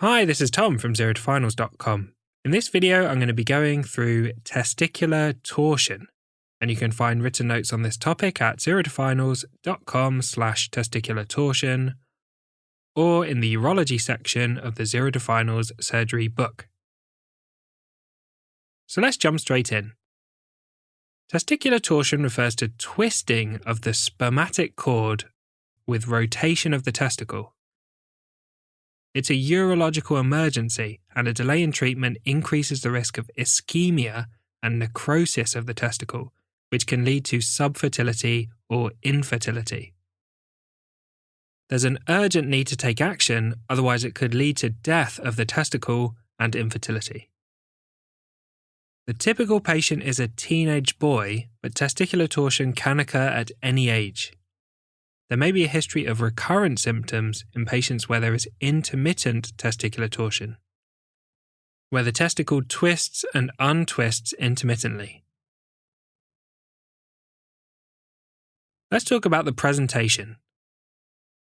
Hi, this is Tom from zerotofinals.com. In this video, I'm going to be going through testicular torsion, and you can find written notes on this topic at zerotofinals.com slash testicular torsion or in the urology section of the Zero to Finals surgery book. So let's jump straight in. Testicular torsion refers to twisting of the spermatic cord with rotation of the testicle. It's a urological emergency, and a delay in treatment increases the risk of ischemia and necrosis of the testicle, which can lead to subfertility or infertility. There's an urgent need to take action, otherwise, it could lead to death of the testicle and infertility. The typical patient is a teenage boy, but testicular torsion can occur at any age. There may be a history of recurrent symptoms in patients where there is intermittent testicular torsion, where the testicle twists and untwists intermittently. Let's talk about the presentation.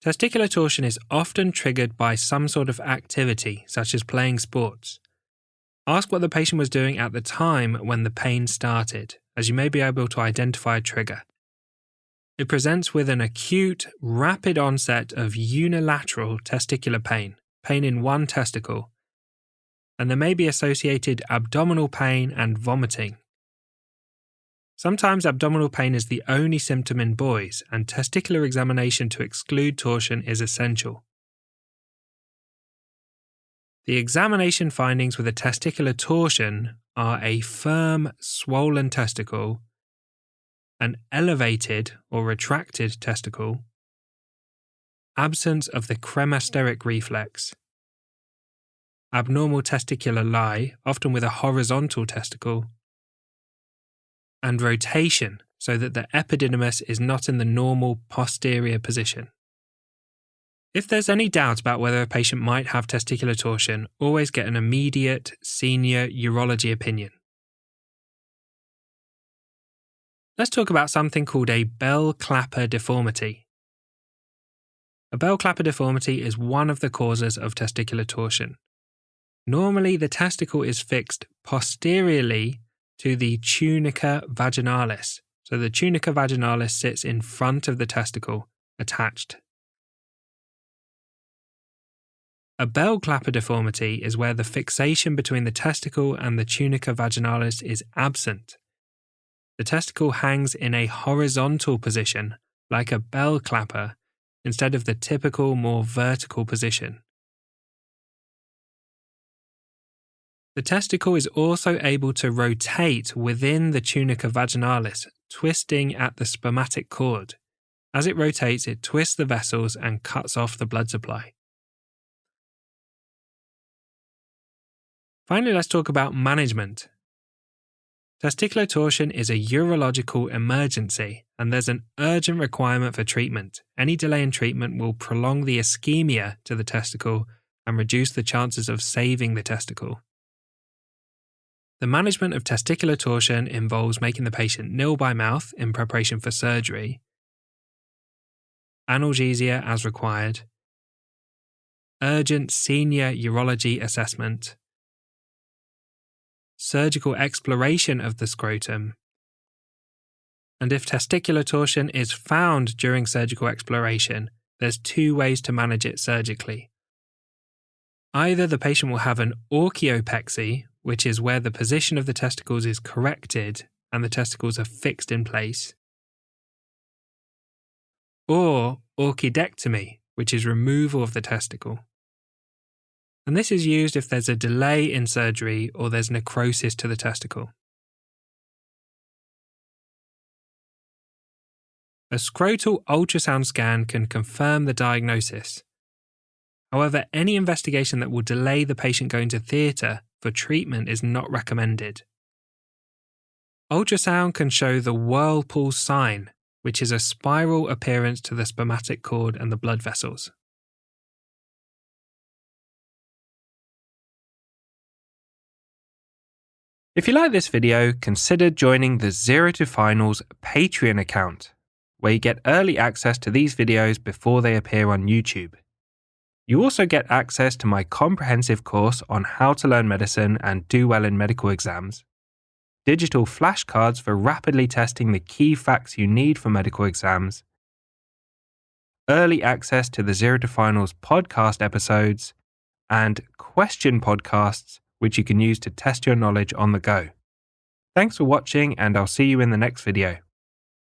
Testicular torsion is often triggered by some sort of activity, such as playing sports. Ask what the patient was doing at the time when the pain started, as you may be able to identify a trigger. It presents with an acute, rapid onset of unilateral testicular pain, pain in one testicle, and there may be associated abdominal pain and vomiting. Sometimes abdominal pain is the only symptom in boys, and testicular examination to exclude torsion is essential. The examination findings with a testicular torsion are a firm, swollen testicle an elevated or retracted testicle, absence of the cremasteric reflex, abnormal testicular lie, often with a horizontal testicle, and rotation so that the epididymis is not in the normal posterior position. If there's any doubt about whether a patient might have testicular torsion, always get an immediate senior urology opinion. Let's talk about something called a bell clapper deformity. A bell clapper deformity is one of the causes of testicular torsion. Normally, the testicle is fixed posteriorly to the tunica vaginalis. So the tunica vaginalis sits in front of the testicle, attached. A bell clapper deformity is where the fixation between the testicle and the tunica vaginalis is absent the testicle hangs in a horizontal position, like a bell clapper, instead of the typical more vertical position. The testicle is also able to rotate within the tunica vaginalis, twisting at the spermatic cord. As it rotates, it twists the vessels and cuts off the blood supply. Finally, let's talk about management. Testicular torsion is a urological emergency, and there's an urgent requirement for treatment. Any delay in treatment will prolong the ischemia to the testicle and reduce the chances of saving the testicle. The management of testicular torsion involves making the patient nil by mouth in preparation for surgery, analgesia as required, urgent senior urology assessment, surgical exploration of the scrotum. And if testicular torsion is found during surgical exploration, there's two ways to manage it surgically. Either the patient will have an orchiopexy, which is where the position of the testicles is corrected and the testicles are fixed in place, or orchidectomy, which is removal of the testicle and this is used if there's a delay in surgery or there's necrosis to the testicle. A scrotal ultrasound scan can confirm the diagnosis. However, any investigation that will delay the patient going to theatre for treatment is not recommended. Ultrasound can show the whirlpool sign, which is a spiral appearance to the spermatic cord and the blood vessels. If you like this video, consider joining the Zero to Finals Patreon account, where you get early access to these videos before they appear on YouTube. You also get access to my comprehensive course on how to learn medicine and do well in medical exams, digital flashcards for rapidly testing the key facts you need for medical exams, early access to the Zero to Finals podcast episodes, and question podcasts, which you can use to test your knowledge on the go. Thanks for watching, and I'll see you in the next video.